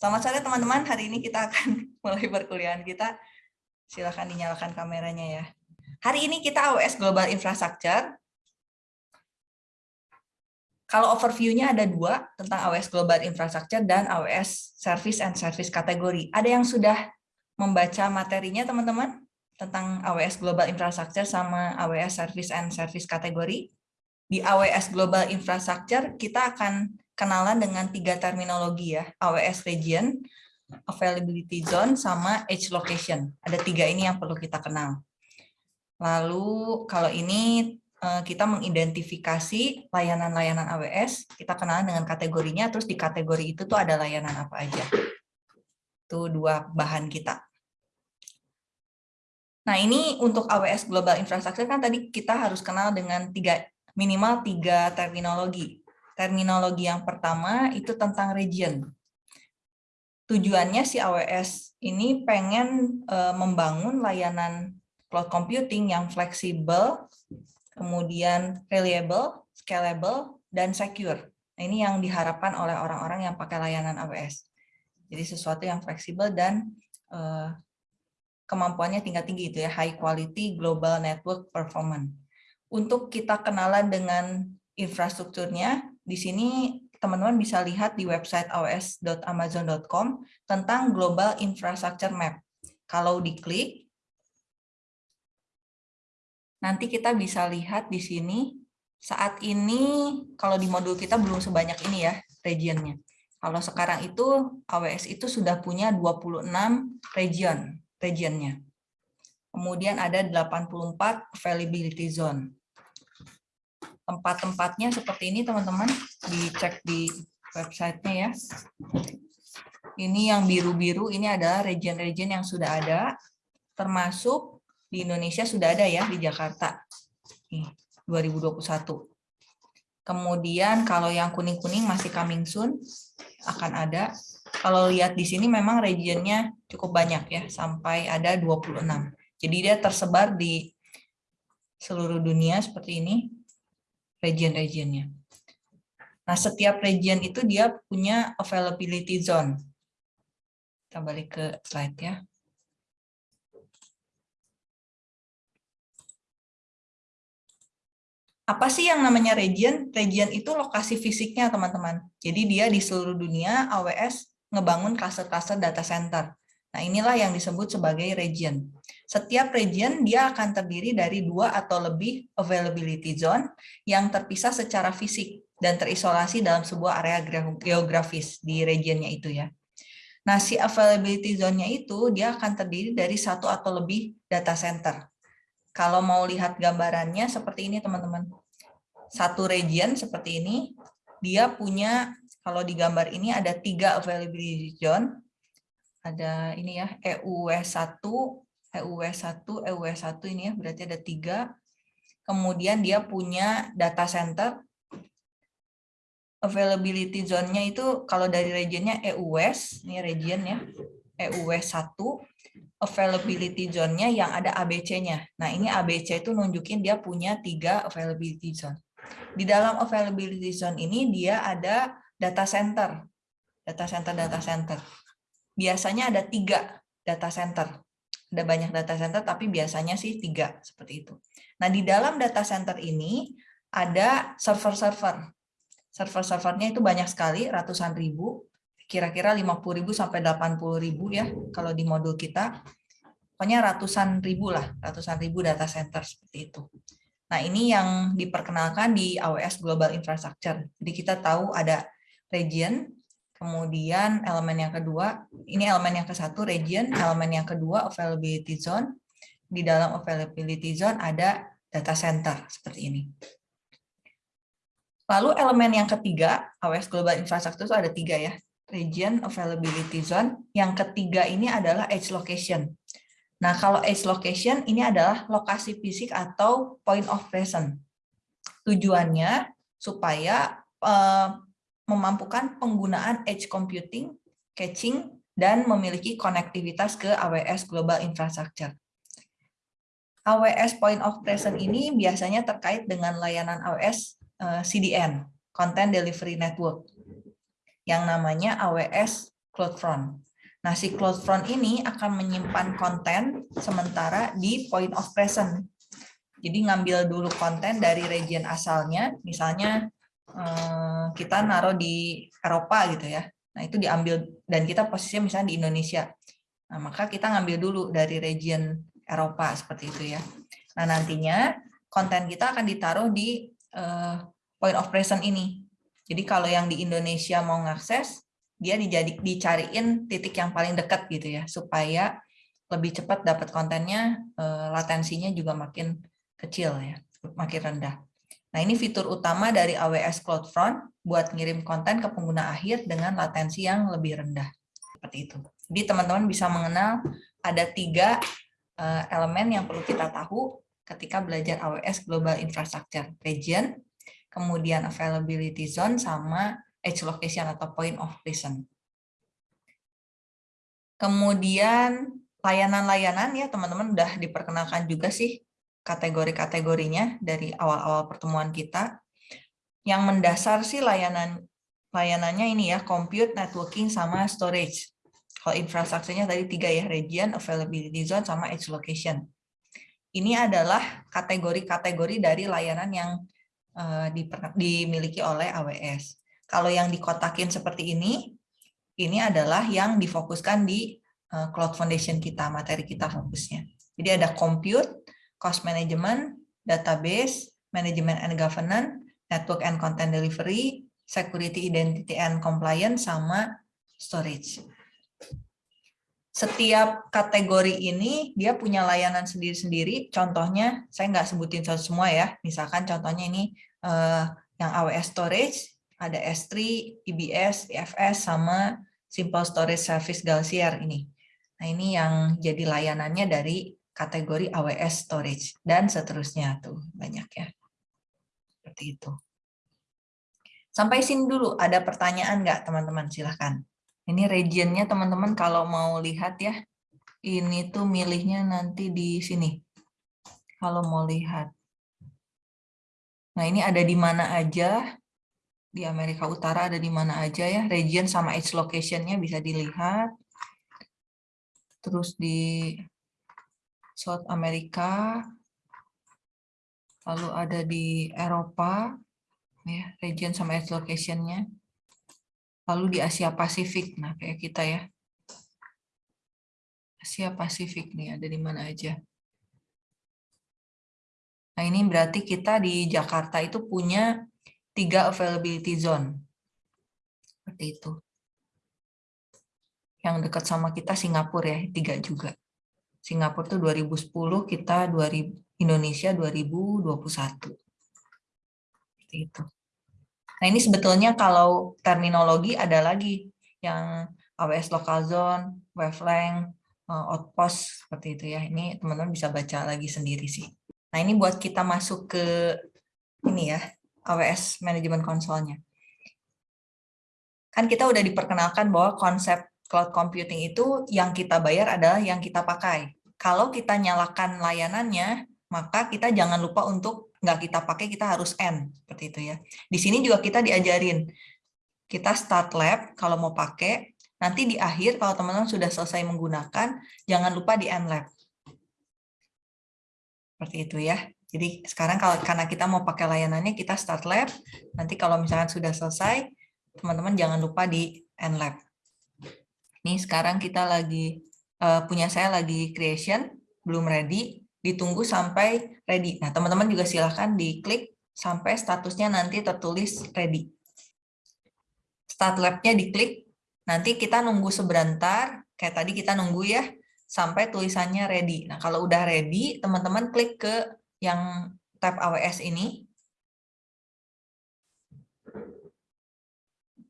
Selamat sore teman-teman, hari ini kita akan mulai perkuliahan kita. Silakan dinyalakan kameranya ya. Hari ini kita AWS Global Infrastructure. Kalau overview-nya ada dua, tentang AWS Global Infrastructure dan AWS Service and Service kategori. Ada yang sudah membaca materinya teman-teman? Tentang AWS Global Infrastructure sama AWS Service and Service kategori? Di AWS Global Infrastructure, kita akan kenalan dengan tiga terminologi ya, AWS Region, Availability Zone, sama Edge Location. Ada tiga ini yang perlu kita kenal. Lalu kalau ini eh, kita mengidentifikasi layanan-layanan AWS, kita kenalan dengan kategorinya, terus di kategori itu tuh ada layanan apa aja. Itu dua bahan kita. Nah ini untuk AWS Global Infrastructure kan tadi kita harus kenal dengan tiga minimal tiga terminologi terminologi yang pertama itu tentang region. Tujuannya si AWS ini pengen uh, membangun layanan cloud computing yang fleksibel, kemudian reliable, scalable, dan secure. Nah, ini yang diharapkan oleh orang-orang yang pakai layanan AWS. Jadi sesuatu yang fleksibel dan uh, kemampuannya tingkat-tinggi itu ya, high quality global network performance. Untuk kita kenalan dengan infrastrukturnya, di sini teman-teman bisa lihat di website aws.amazon.com tentang Global Infrastructure Map. Kalau diklik, nanti kita bisa lihat di sini, saat ini kalau di modul kita belum sebanyak ini ya regionnya. Kalau sekarang itu AWS itu sudah punya 26 region, regionnya. Kemudian ada 84 availability zone tempat-tempatnya seperti ini teman-teman. Dicek di websitenya ya. Ini yang biru-biru ini adalah region-region yang sudah ada. Termasuk di Indonesia sudah ada ya di Jakarta. Nih 2021 kemudian kalau yang kuning-kuning masih coming soon akan ada. Kalau lihat di sini memang regionnya cukup banyak ya sampai ada 26 jadi dia tersebar di seluruh dunia seperti ini region-regionnya. Nah, setiap region itu dia punya availability zone. Kita balik ke slide ya. Apa sih yang namanya region? Region itu lokasi fisiknya, teman-teman. Jadi dia di seluruh dunia, AWS ngebangun cluster-cluster data center. Nah, inilah yang disebut sebagai region. Setiap region dia akan terdiri dari dua atau lebih availability zone yang terpisah secara fisik dan terisolasi dalam sebuah area geografis di regionnya itu ya. Nah, si availability zone-nya itu dia akan terdiri dari satu atau lebih data center. Kalau mau lihat gambarannya seperti ini teman-teman. Satu region seperti ini, dia punya, kalau di gambar ini ada tiga availability zone, ada ini ya, EUW1, EUW1, EUW1 ini ya, berarti ada tiga. Kemudian dia punya data center. Availability zone-nya itu kalau dari regionnya EUWES, ini region ya, EUW1, availability zone-nya yang ada ABC-nya. Nah, ini ABC itu nunjukin dia punya tiga availability zone. Di dalam availability zone ini dia ada data center. Data center, data center. Biasanya ada tiga data center ada banyak data center, tapi biasanya sih tiga, seperti itu. Nah, di dalam data center ini ada server-server. Server-servernya itu banyak sekali, ratusan ribu, kira-kira 50 ribu sampai 80 ribu ya, kalau di modul kita. Pokoknya ratusan ribu lah, ratusan ribu data center seperti itu. Nah, ini yang diperkenalkan di AWS Global Infrastructure. Jadi kita tahu ada region, Kemudian elemen yang kedua, ini elemen yang ke satu region, elemen yang kedua availability zone. Di dalam availability zone ada data center seperti ini. Lalu elemen yang ketiga, AWS Global Infrastructure itu ada tiga ya, region, availability zone. Yang ketiga ini adalah edge location. Nah, kalau edge location ini adalah lokasi fisik atau point of presence. Tujuannya supaya eh, memampukan penggunaan edge computing, caching, dan memiliki konektivitas ke AWS Global Infrastructure. AWS Point of Presence ini biasanya terkait dengan layanan AWS eh, CDN, Content Delivery Network, yang namanya AWS CloudFront. Nah, si CloudFront ini akan menyimpan konten sementara di point of present. Jadi ngambil dulu konten dari region asalnya, misalnya kita naruh di Eropa gitu ya. Nah, itu diambil dan kita posisinya misalnya di Indonesia. Nah, maka kita ngambil dulu dari region Eropa seperti itu ya. Nah, nantinya konten kita akan ditaruh di uh, point of present ini. Jadi kalau yang di Indonesia mau ngakses, dia dijadi, dicariin titik yang paling dekat gitu ya, supaya lebih cepat dapat kontennya, uh, latensinya juga makin kecil ya, makin rendah. Nah ini fitur utama dari AWS CloudFront buat ngirim konten ke pengguna akhir dengan latensi yang lebih rendah. Seperti itu. Jadi teman-teman bisa mengenal ada tiga uh, elemen yang perlu kita tahu ketika belajar AWS Global Infrastructure Region, kemudian Availability Zone, sama Edge Location atau Point of Presence. Kemudian layanan-layanan ya teman-teman udah diperkenalkan juga sih kategori-kategorinya dari awal-awal pertemuan kita. Yang mendasar sih layanan layanannya ini ya, compute, networking, sama storage. Kalau infrastrukturnya tadi tiga ya, region, availability zone, sama edge location. Ini adalah kategori-kategori dari layanan yang uh, dimiliki oleh AWS. Kalau yang dikotakin seperti ini, ini adalah yang difokuskan di uh, Cloud Foundation kita, materi kita fokusnya. Jadi ada compute, cost management, database, management and governance, network and content delivery, security, identity and compliance, sama storage setiap kategori ini dia punya layanan sendiri-sendiri. Contohnya, saya nggak sebutin semua ya. Misalkan contohnya ini uh, yang AWS Storage, ada S3, EBS, EFS, sama Simple Storage Service Galsier ini. Nah ini yang jadi layanannya dari kategori AWS Storage dan seterusnya tuh banyak ya. Seperti itu. Sampai sini dulu, ada pertanyaan nggak teman-teman? Silahkan. Ini regionnya teman-teman kalau mau lihat ya, ini tuh milihnya nanti di sini. Kalau mau lihat. Nah ini ada di mana aja, di Amerika Utara ada di mana aja ya, region sama its location-nya bisa dilihat. Terus di South America, lalu ada di Eropa, ya region sama its location-nya lalu di Asia Pasifik. Nah, kayak kita ya. Asia Pasifik nih, ada di mana aja. Nah, ini berarti kita di Jakarta itu punya tiga availability zone. Seperti itu. Yang dekat sama kita Singapura ya, tiga juga. Singapura itu 2010, kita 2000, Indonesia 2021. Seperti itu. Nah ini sebetulnya kalau terminologi ada lagi yang AWS local zone, wavelength, eh, outpost seperti itu ya. Ini teman-teman bisa baca lagi sendiri sih. Nah ini buat kita masuk ke ini ya AWS Management Console-nya. Kan kita udah diperkenalkan bahwa konsep cloud computing itu yang kita bayar adalah yang kita pakai. Kalau kita nyalakan layanannya, maka kita jangan lupa untuk nggak kita pakai kita harus end seperti itu ya. Di sini juga kita diajarin kita start lab kalau mau pakai nanti di akhir kalau teman-teman sudah selesai menggunakan jangan lupa di end lab. Seperti itu ya. Jadi sekarang kalau karena kita mau pakai layanannya kita start lab, nanti kalau misalkan sudah selesai teman-teman jangan lupa di end lab. Ini sekarang kita lagi uh, punya saya lagi creation belum ready ditunggu sampai ready. Nah, teman-teman juga silahkan diklik sampai statusnya nanti tertulis ready. Start lab-nya diklik, nanti kita nunggu sebentar, kayak tadi kita nunggu ya, sampai tulisannya ready. Nah, kalau udah ready, teman-teman klik ke yang tab AWS ini.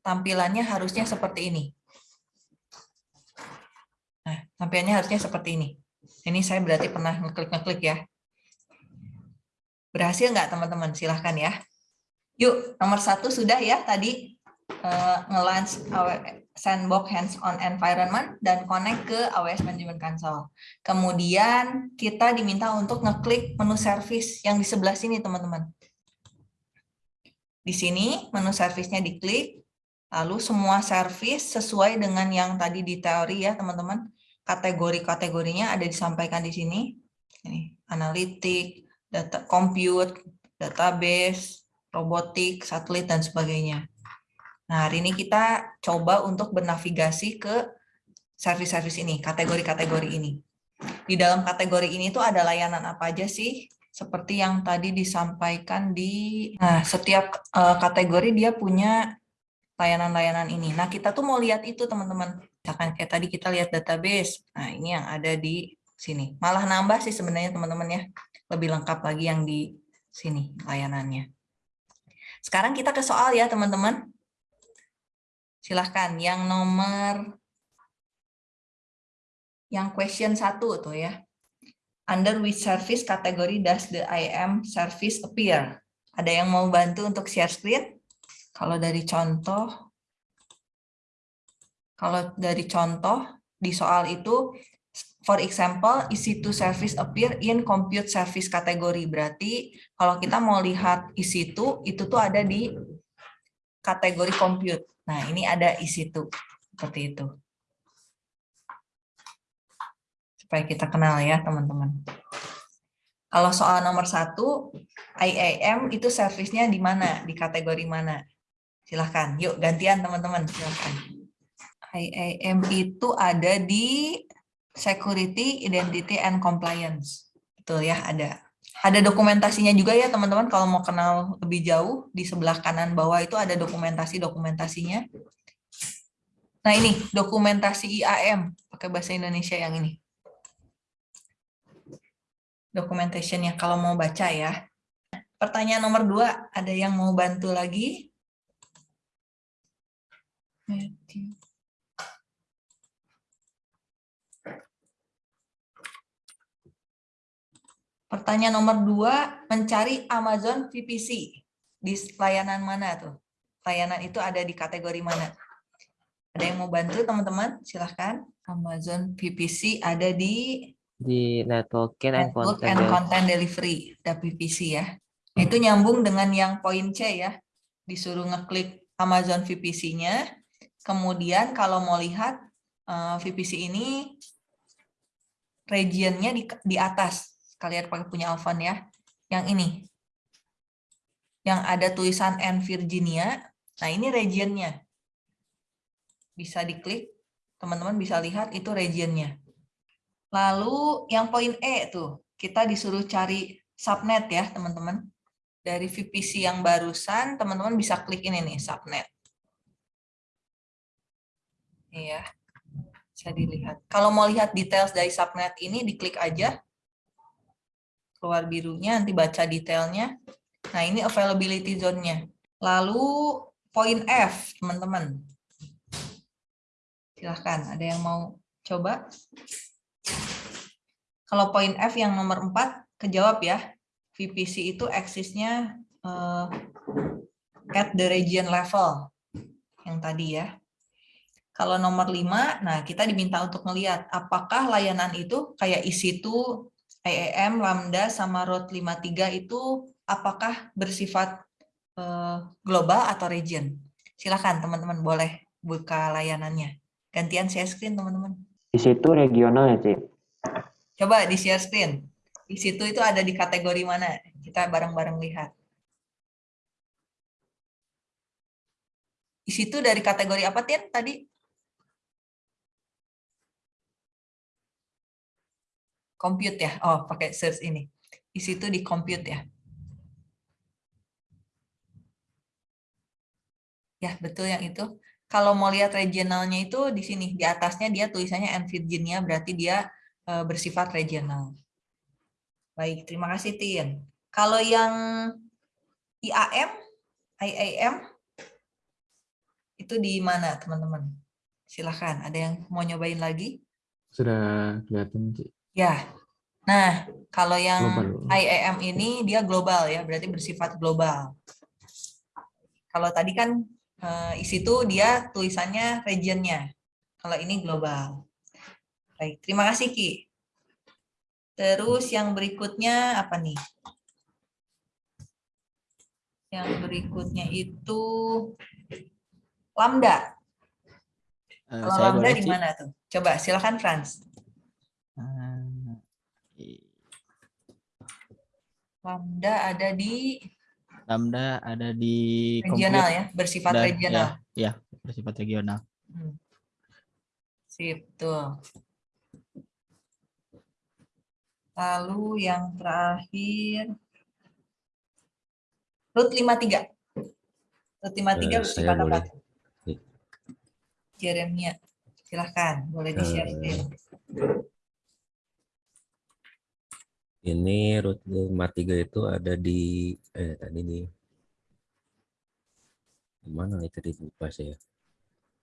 Tampilannya harusnya seperti ini. Nah, tampilannya harusnya seperti ini. Ini saya berarti pernah ngeklik-ngeklik ya. Berhasil nggak teman-teman? Silahkan ya. Yuk, nomor satu sudah ya tadi uh, nge-launch sandbox hands-on environment dan connect ke AWS Management Console. Kemudian kita diminta untuk ngeklik menu service yang di sebelah sini teman-teman. Di sini menu service-nya diklik, Lalu semua service sesuai dengan yang tadi di teori ya teman-teman. Kategori-kategorinya ada disampaikan di sini. Ini, analitik, data compute, database, robotik, satelit, dan sebagainya. Nah, hari ini kita coba untuk bernavigasi ke service-service ini, kategori-kategori ini. Di dalam kategori ini tuh ada layanan apa aja sih? Seperti yang tadi disampaikan di... Nah, setiap uh, kategori dia punya layanan-layanan ini. Nah, kita tuh mau lihat itu, teman-teman. Misalkan kayak tadi kita lihat database. Nah, ini yang ada di sini. Malah nambah sih sebenarnya, teman-teman ya. Lebih lengkap lagi yang di sini layanannya. Sekarang kita ke soal ya, teman-teman. Silahkan, yang nomor yang question satu tuh ya. Under which service category does the IAM service appear? Ada yang mau bantu untuk share screen? Kalau dari contoh, kalau dari contoh di soal itu, for example, EC2 service appear in compute service kategori. Berarti kalau kita mau lihat EC2, itu tuh ada di kategori compute. Nah, ini ada EC2, seperti itu. Supaya kita kenal ya, teman-teman. Kalau soal nomor satu, IAM itu service-nya di mana? Di kategori mana? Silahkan, yuk gantian teman-teman, silahkan. IAM itu ada di Security, Identity, and Compliance. Betul ya, ada. Ada dokumentasinya juga ya teman-teman, kalau mau kenal lebih jauh, di sebelah kanan bawah itu ada dokumentasi-dokumentasinya. Nah ini, dokumentasi IAM, pakai bahasa Indonesia yang ini. Documentation-nya, kalau mau baca ya. Pertanyaan nomor dua, ada yang mau bantu lagi? Pertanyaan nomor dua, mencari Amazon VPC. Di layanan mana tuh? Layanan itu ada di kategori mana? Ada yang mau bantu teman-teman? Silahkan. Amazon VPC ada di di networking and network content, and content delivery, ada VPC ya. Itu nyambung dengan yang poin C ya. Disuruh ngeklik Amazon VPC-nya, Kemudian kalau mau lihat eh, VPC ini regionnya di, di atas. Kalian pakai punya Alvan ya. Yang ini. Yang ada tulisan N Virginia. Nah ini regionnya. Bisa diklik. Teman-teman bisa lihat itu regionnya. Lalu yang poin E tuh. Kita disuruh cari subnet ya teman-teman. Dari VPC yang barusan, teman-teman bisa klik ini nih, subnet. Iya, bisa dilihat. Kalau mau lihat details dari subnet ini, diklik aja. Keluar birunya, nanti baca detailnya. Nah, ini availability zone-nya. Lalu, poin F, teman-teman. Silahkan, ada yang mau coba? Kalau poin F yang nomor 4, kejawab ya. VPC itu eksisnya uh, at the region level. Yang tadi ya. Kalau nomor 5, nah kita diminta untuk melihat apakah layanan itu kayak EC2, IAM, Lambda, sama Road 53 itu apakah bersifat uh, global atau region? Silakan teman-teman boleh buka layanannya. Gantian share screen teman-teman. Di situ regional ya, Cik? Coba di share screen. Di situ itu ada di kategori mana? Kita bareng-bareng lihat. Di situ dari kategori apa, Tin, tadi? Compute ya. Oh, pakai search ini. Di situ di compute ya. Ya, betul yang itu. Kalau mau lihat regionalnya itu di sini, di atasnya dia tulisannya and Virginia, berarti dia e, bersifat regional. Baik, terima kasih Tien. Kalau yang IAM, IAM, itu di mana teman-teman? Silahkan, ada yang mau nyobain lagi? Sudah kelihatan, Cik. Ya, nah kalau yang global. IAM ini dia global ya, berarti bersifat global. Kalau tadi kan uh, isi itu dia tulisannya regionnya, kalau ini global. Baik, terima kasih Ki. Terus yang berikutnya apa nih? Yang berikutnya itu, Lambda. Eh, Kalau saya lambda di mana tuh? Coba silakan Franz. Lambda ada di Lambda ada di regional ya, bersifat dan- regional. Ya, ya, bersifat regional. Hmm. Sip, tuh. Lalu yang terakhir root 53. Root 53 Eh, bersifat apa? Jeremia, silahkan, boleh di-share. Eh, Ini root 53 itu ada di eh tadi nih. Di Mana itu di lupa saya.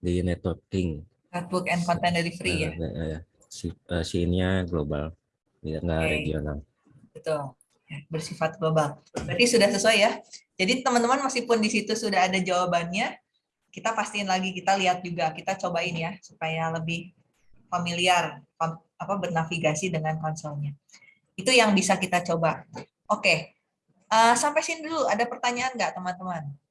Di networking. Notebook and content delivery ya. Eh, eh, eh, si eh, si ininya global, tidak Oke. regional. Betul. Ya, bersifat global. Berarti sudah sesuai ya. Jadi teman-teman meskipun di situ sudah ada jawabannya, kita pastiin lagi, kita lihat juga, kita cobain ya supaya lebih familiar apa bernavigasi dengan konsolnya. Itu yang bisa kita coba. Oke. Eh, sampai sini dulu ada pertanyaan nggak teman-teman?